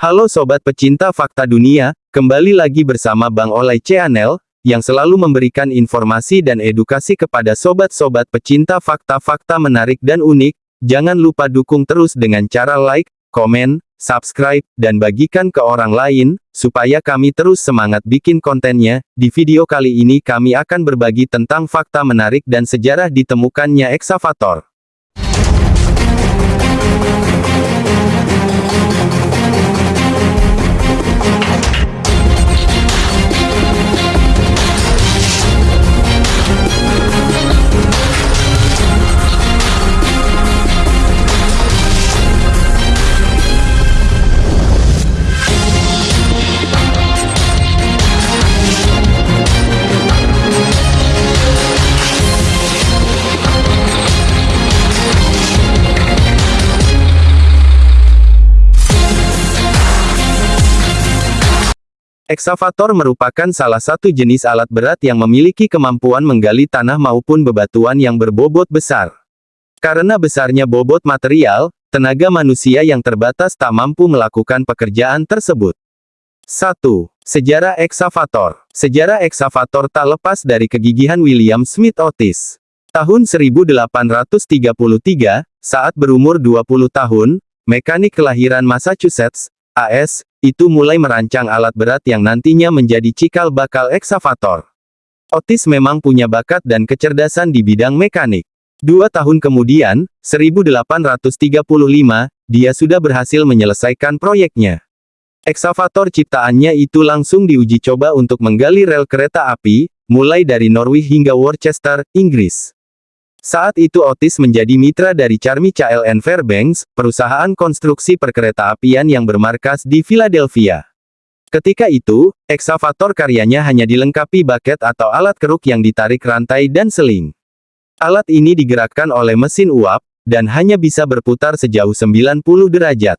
Halo sobat pecinta fakta dunia, kembali lagi bersama Bang Olay Channel, yang selalu memberikan informasi dan edukasi kepada sobat-sobat pecinta fakta-fakta menarik dan unik. Jangan lupa dukung terus dengan cara like, komen, subscribe, dan bagikan ke orang lain, supaya kami terus semangat bikin kontennya. Di video kali ini kami akan berbagi tentang fakta menarik dan sejarah ditemukannya eksavator. Eksavator merupakan salah satu jenis alat berat yang memiliki kemampuan menggali tanah maupun bebatuan yang berbobot besar. Karena besarnya bobot material, tenaga manusia yang terbatas tak mampu melakukan pekerjaan tersebut. 1. Sejarah eksavator Sejarah eksavator tak lepas dari kegigihan William Smith Otis. Tahun 1833, saat berumur 20 tahun, mekanik kelahiran Massachusetts, AS, itu mulai merancang alat berat yang nantinya menjadi cikal bakal eksavator. Otis memang punya bakat dan kecerdasan di bidang mekanik. Dua tahun kemudian, 1835, dia sudah berhasil menyelesaikan proyeknya. Eksavator ciptaannya itu langsung diuji coba untuk menggali rel kereta api, mulai dari Norwich hingga Worcester, Inggris. Saat itu Otis menjadi mitra dari Charmy CLN Fairbanks, perusahaan konstruksi perkereta-apian yang bermarkas di Philadelphia. Ketika itu, eksavator karyanya hanya dilengkapi baket atau alat keruk yang ditarik rantai dan seling. Alat ini digerakkan oleh mesin uap, dan hanya bisa berputar sejauh 90 derajat.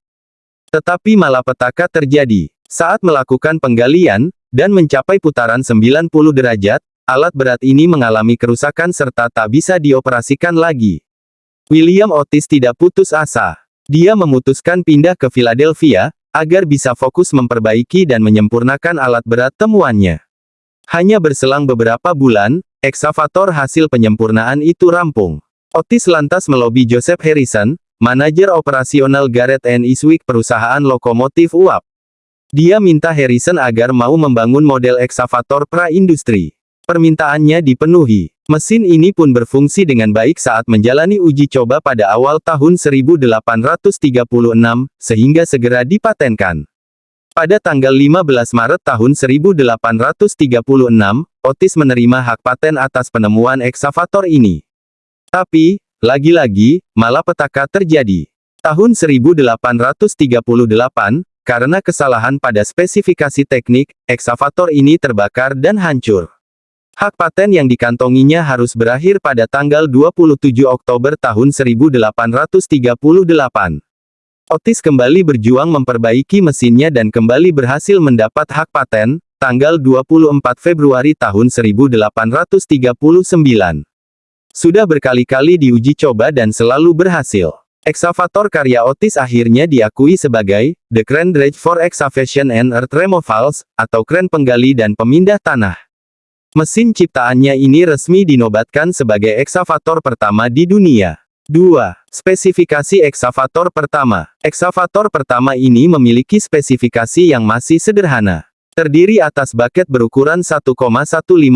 Tetapi malapetaka terjadi. Saat melakukan penggalian, dan mencapai putaran 90 derajat, alat berat ini mengalami kerusakan serta tak bisa dioperasikan lagi. William Otis tidak putus asa. Dia memutuskan pindah ke Philadelphia, agar bisa fokus memperbaiki dan menyempurnakan alat berat temuannya. Hanya berselang beberapa bulan, eksavator hasil penyempurnaan itu rampung. Otis lantas melobi Joseph Harrison, manajer operasional Garrett and Eastwick perusahaan lokomotif uap. Dia minta Harrison agar mau membangun model eksavator pra-industri. Permintaannya dipenuhi. Mesin ini pun berfungsi dengan baik saat menjalani uji coba pada awal tahun 1836, sehingga segera dipatenkan. Pada tanggal 15 Maret tahun 1836, Otis menerima hak paten atas penemuan eksavator ini. Tapi, lagi-lagi, malapetaka terjadi. Tahun 1838, karena kesalahan pada spesifikasi teknik, eksavator ini terbakar dan hancur. Hak paten yang dikantonginya harus berakhir pada tanggal 27 Oktober tahun 1838. Otis kembali berjuang memperbaiki mesinnya dan kembali berhasil mendapat hak paten, tanggal 24 Februari tahun 1839. Sudah berkali-kali diuji coba dan selalu berhasil. Eksavator karya Otis akhirnya diakui sebagai The Crane Dredge for Excavation and Earth Removals, atau kren penggali dan pemindah tanah. Mesin ciptaannya ini resmi dinobatkan sebagai eksavator pertama di dunia. 2. Spesifikasi eksavator pertama. Eksavator pertama ini memiliki spesifikasi yang masih sederhana. Terdiri atas baket berukuran 1,15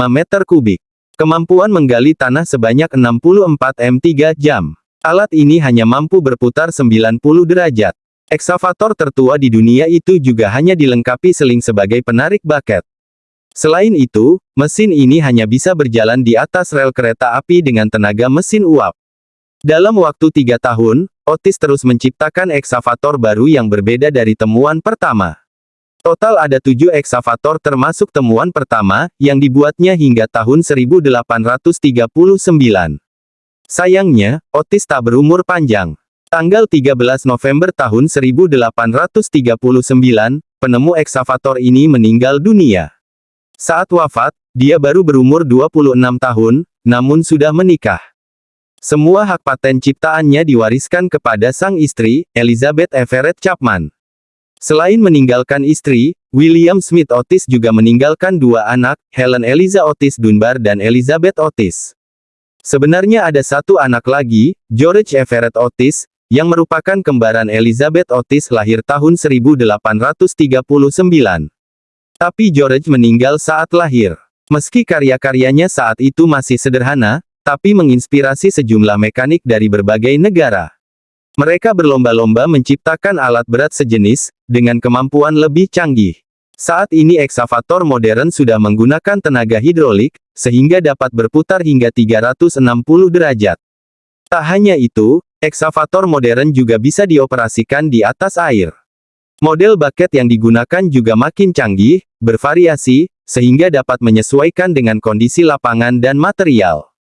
meter kubik. Kemampuan menggali tanah sebanyak 64 m3 jam. Alat ini hanya mampu berputar 90 derajat. Eksavator tertua di dunia itu juga hanya dilengkapi seling sebagai penarik baket. Selain itu, mesin ini hanya bisa berjalan di atas rel kereta api dengan tenaga mesin uap. Dalam waktu tiga tahun, Otis terus menciptakan eksavator baru yang berbeda dari temuan pertama. Total ada tujuh eksavator termasuk temuan pertama, yang dibuatnya hingga tahun 1839. Sayangnya, Otis tak berumur panjang. Tanggal 13 November tahun 1839, penemu eksavator ini meninggal dunia. Saat wafat, dia baru berumur 26 tahun, namun sudah menikah. Semua hak paten ciptaannya diwariskan kepada sang istri, Elizabeth Everett Chapman. Selain meninggalkan istri, William Smith Otis juga meninggalkan dua anak, Helen Eliza Otis Dunbar dan Elizabeth Otis. Sebenarnya ada satu anak lagi, George Everett Otis, yang merupakan kembaran Elizabeth Otis lahir tahun 1839. Tapi George meninggal saat lahir. Meski karya-karyanya saat itu masih sederhana, tapi menginspirasi sejumlah mekanik dari berbagai negara. Mereka berlomba-lomba menciptakan alat berat sejenis, dengan kemampuan lebih canggih. Saat ini eksavator modern sudah menggunakan tenaga hidrolik, sehingga dapat berputar hingga 360 derajat. Tak hanya itu, eksavator modern juga bisa dioperasikan di atas air. Model bucket yang digunakan juga makin canggih, bervariasi, sehingga dapat menyesuaikan dengan kondisi lapangan dan material.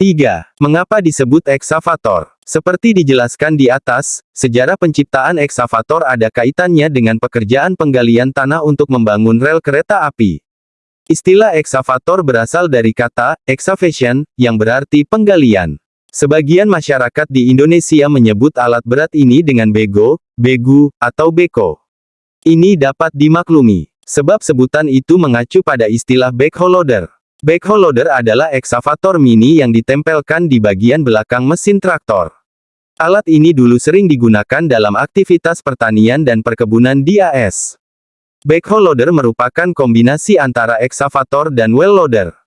3. Mengapa disebut eksavator? Seperti dijelaskan di atas, sejarah penciptaan eksavator ada kaitannya dengan pekerjaan penggalian tanah untuk membangun rel kereta api. Istilah eksavator berasal dari kata excavation, yang berarti penggalian. Sebagian masyarakat di Indonesia menyebut alat berat ini dengan bego, begu, atau beko. Ini dapat dimaklumi, sebab sebutan itu mengacu pada istilah backhoe loader. Backhoe loader adalah eksavator mini yang ditempelkan di bagian belakang mesin traktor. Alat ini dulu sering digunakan dalam aktivitas pertanian dan perkebunan di AS. Backhoe loader merupakan kombinasi antara eksavator dan well loader.